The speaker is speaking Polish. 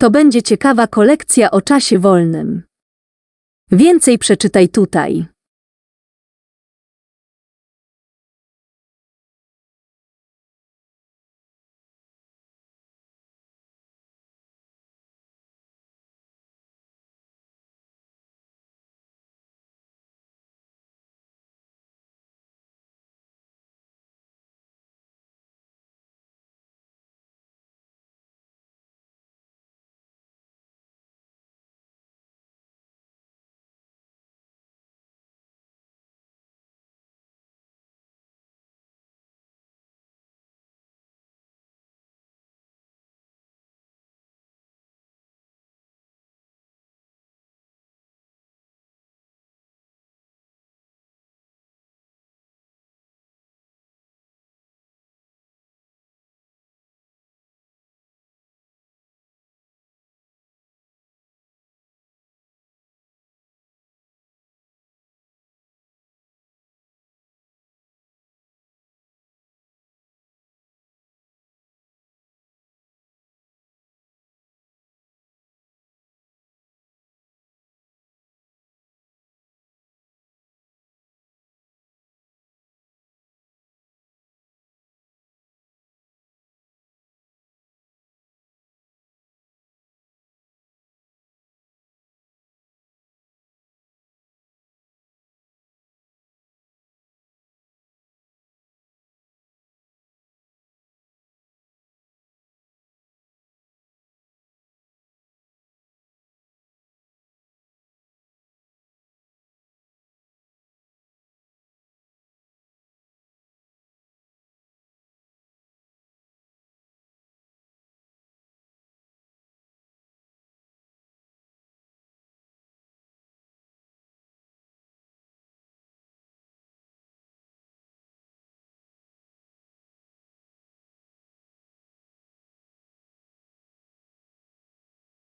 To będzie ciekawa kolekcja o czasie wolnym. Więcej przeczytaj tutaj.